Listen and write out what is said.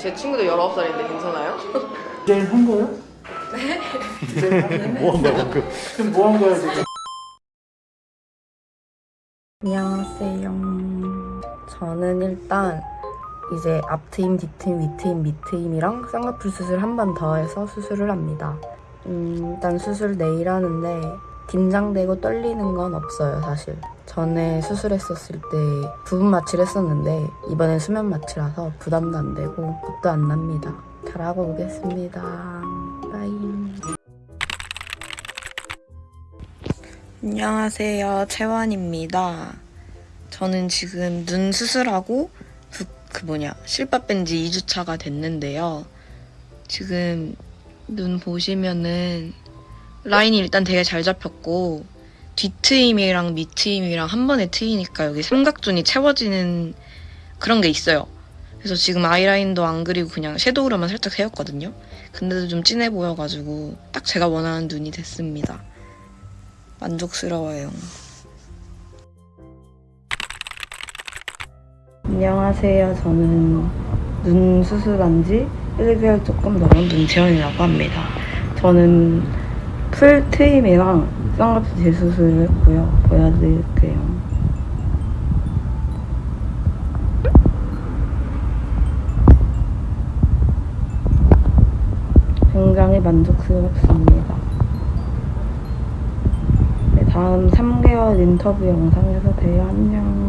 제 친구도 19살인데 괜찮아요? 디자인 한 거요? 네. 뭐한 거야 방금? 그럼 뭐한 거야 지금? 안녕하세요. 저는 일단 이제 앞트임, 뒤트임, 위트임, 밑트임이랑 쌍꺼풀 수술 한 번 더 해서 수술을 합니다. 음, 일단 수술 내일 하는데 긴장되고 떨리는 건 없어요, 사실. 전에 수술했었을 때 부분 마취를 했었는데 이번엔 수면 마취라서 부담도 안 되고 겁도 안 납니다. 잘하고 오겠습니다. 빠이. 안녕하세요. 채원입니다. 저는 지금 눈 수술하고 그, 그 뭐냐 실밥 뺀 지 2주차가 됐는데요. 지금 눈 보시면은 라인이 일단 되게 잘 잡혔고 뒤트임이랑 밑트임이랑 한 번에 트이니까 여기 삼각존이 채워지는 그런 게 있어요. 그래서 지금 아이라인도 안 그리고 그냥 섀도우로만 살짝 세웠거든요. 근데도 좀 진해 보여가지고 딱 제가 원하는 눈이 됐습니다. 만족스러워요. 안녕하세요. 저는 눈 수술한 지 1개월 조금 넘은 눈채원이라고 합니다. 저는 풀 트임이랑 쌍꺼풀 재수술을 했고요. 보여드릴게요. 굉장히 만족스럽습니다. 네, 다음 3개월 인터뷰 영상에서 봬요. 안녕.